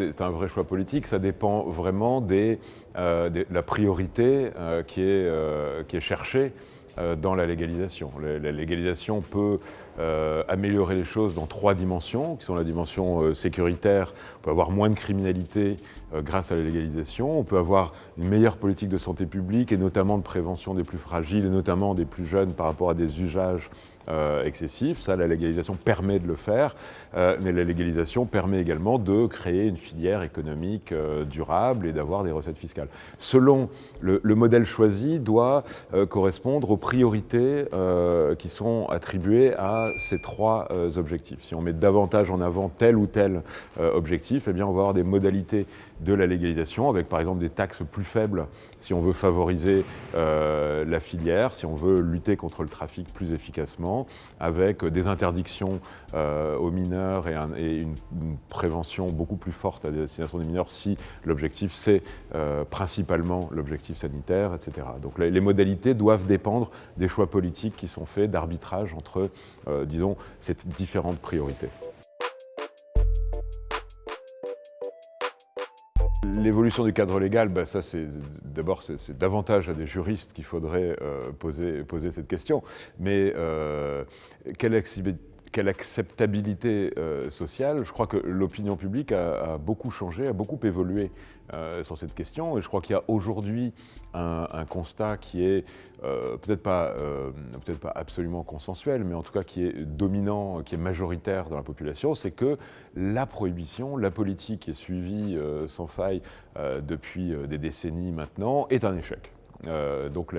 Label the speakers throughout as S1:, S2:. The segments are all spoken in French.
S1: C'est un vrai choix politique, ça dépend vraiment des, euh, de la priorité euh, qui, est, euh, qui est cherchée dans la légalisation. La légalisation peut euh, améliorer les choses dans trois dimensions, qui sont la dimension euh, sécuritaire, on peut avoir moins de criminalité grâce à la légalisation, on peut avoir une meilleure politique de santé publique et notamment de prévention des plus fragiles et notamment des plus jeunes par rapport à des usages excessifs. Ça, la légalisation permet de le faire, mais la légalisation permet également de créer une filière économique durable et d'avoir des recettes fiscales. Selon le, le modèle choisi doit correspondre aux priorités euh, qui sont attribuées à ces trois euh, objectifs. Si on met davantage en avant tel ou tel euh, objectif, eh bien on va avoir des modalités de la légalisation avec par exemple des taxes plus faibles si on veut favoriser la filière, si on veut lutter contre le trafic plus efficacement, avec des interdictions aux mineurs et, une, prévention beaucoup plus forte à destination des mineurs si l'objectif c'est principalement l'objectif sanitaire, etc. Donc les modalités doivent dépendre des choix politiques qui sont faits d'arbitrage entre, euh, disons, ces différentes priorités. L'évolution du cadre légal, bah, ça c'est d'abord c'est davantage à des juristes qu'il faudrait euh, poser, poser, cette question. Mais euh, quelle quelle acceptabilité euh, sociale. Je crois que l'opinion publique a, beaucoup changé, a beaucoup évolué euh, sur cette question. Et je crois qu'il y a aujourd'hui un, constat qui est euh, peut-être pas, peut pas absolument consensuel, mais en tout cas qui est dominant, qui est majoritaire dans la population, c'est que la prohibition, la politique qui est suivie sans faille depuis des décennies maintenant, est un échec. Euh, donc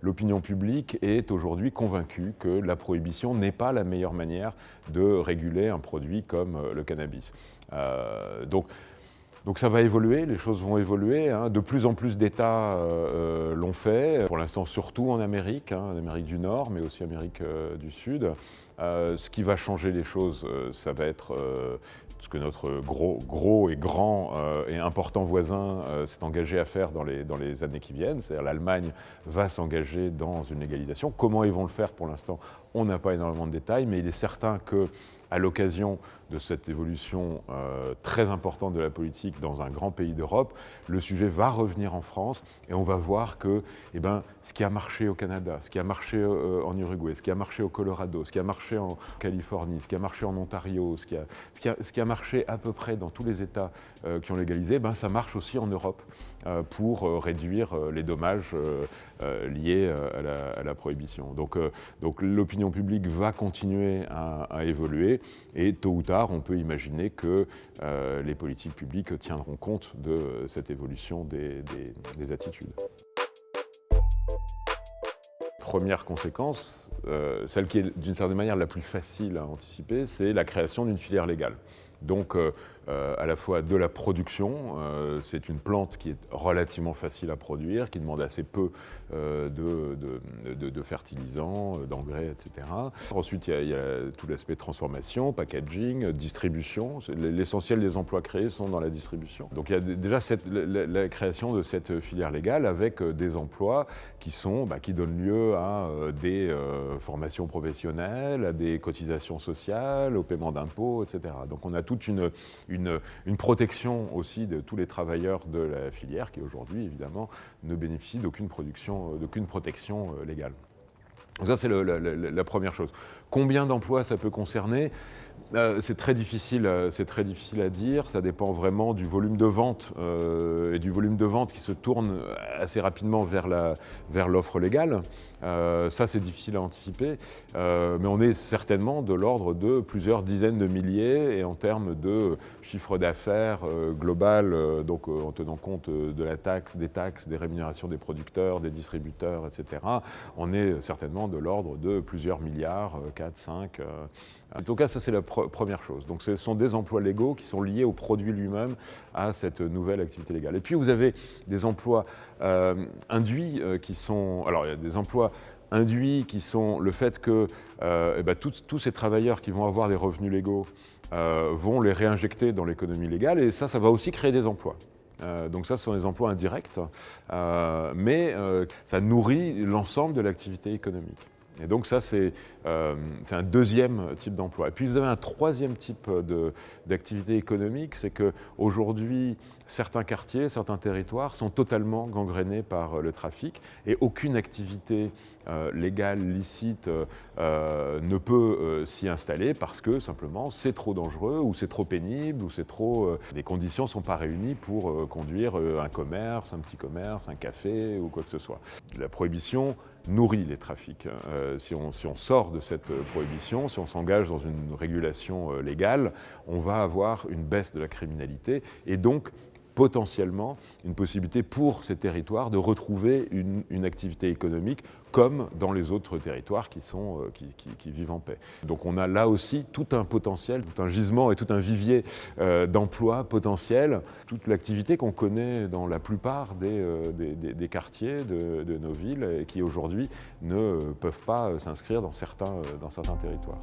S1: l'opinion publique est aujourd'hui convaincue que la prohibition n'est pas la meilleure manière de réguler un produit comme euh, le cannabis. Euh, donc, donc ça va évoluer, les choses vont évoluer. Hein. De plus en plus d'États l'ont fait, pour l'instant surtout en Amérique, hein, en Amérique du Nord, mais aussi en Amérique du Sud. Ce qui va changer les choses, ça va être ce que notre gros, gros et grand euh, et important voisin euh, s'est engagé à faire dans les, dans les années qui viennent. C'est-à-dire l'Allemagne va s'engager dans une légalisation. Comment ils vont le faire pour l'instant On n'a pas énormément de détails, mais il est certain que à l'occasion de cette évolution euh, très importante de la politique dans un grand pays d'Europe, le sujet va revenir en France et on va voir que eh ben, ce qui a marché au Canada, ce qui a marché euh, en Uruguay, ce qui a marché au Colorado, ce qui a marché en Californie, ce qui a marché en Ontario, ce qui a, ce qui a, marché à peu près dans tous les États euh, qui ont légalisé, ben, ça marche aussi en Europe pour réduire les dommages liés à la, prohibition. Donc, donc l'opinion publique va continuer à, évoluer et tôt ou tard, on peut imaginer que euh, les politiques publiques tiendront compte de cette évolution des, attitudes. Première conséquence, euh, celle qui est d'une certaine manière la plus facile à anticiper, c'est la création d'une filière légale. Donc euh, euh, à la fois de la production, euh, c'est une plante qui est relativement facile à produire, qui demande assez peu de, de, fertilisants, d'engrais, etc. Ensuite, il y a, tout l'aspect transformation, packaging, distribution. L'essentiel des emplois créés sont dans la distribution. Donc il y a déjà la, création de cette filière légale avec des emplois qui, sont, bah, qui donnent lieu à des formations professionnelles, à des cotisations sociales, au paiement d'impôts, etc. Donc on a toute une, protection aussi de tous les travailleurs de la filière qui aujourd'hui, évidemment, ne bénéficient d'aucune protection euh, légale. Donc ça, c'est la première chose. Combien d'emplois ça peut concerner? Euh, c'est très, difficile, euh, très difficile à dire, ça dépend vraiment du volume de vente euh, et du volume de vente qui se tourne assez rapidement vers l'offre vers légale. ça c'est difficile à anticiper, mais on est certainement de l'ordre de plusieurs dizaines de milliers et en termes de chiffre d'affaires global, donc en tenant compte de la taxe, des taxes, des rémunérations des producteurs, des distributeurs, etc., on est certainement de l'ordre de plusieurs milliards, 4, 5. En tout cas, ça c'est la première chose. Donc ce sont des emplois légaux qui sont liés au produit lui-même, à cette nouvelle activité légale. Et puis vous avez des emplois euh, induits euh, qui sont... Alors il y a des emplois induits qui sont le fait que euh, eh ben, tous ces travailleurs qui vont avoir des revenus légaux vont les réinjecter dans l'économie légale et ça, ça va aussi créer des emplois. Donc ça, ce sont des emplois indirects, mais ça nourrit l'ensemble de l'activité économique. Et donc ça, c'est euh, un deuxième type d'emploi. Et puis vous avez un troisième type d'activité économique, c'est qu'aujourd'hui, certains quartiers, certains territoires sont totalement gangrénés par le trafic et aucune activité euh, légale, licite, euh, ne peut s'y installer parce que simplement c'est trop dangereux ou c'est trop pénible ou c'est trop... les conditions ne sont pas réunies pour conduire un commerce, un petit commerce, un café ou quoi que ce soit. La prohibition nourrit les trafics. Euh, si, on, si, on, sort de cette prohibition, si on s'engage dans une régulation euh, légale, on va avoir une baisse de la criminalité et donc potentiellement une possibilité pour ces territoires de retrouver une, activité économique comme dans les autres territoires qui, sont, euh, qui, vivent en paix. Donc on a là aussi tout un potentiel, tout un gisement et tout un vivier euh, d'emplois potentiels, toute l'activité qu'on connaît dans la plupart des, euh, quartiers de, de, nos villes et qui aujourd'hui ne peuvent pas s'inscrire dans certains, dans certains territoires.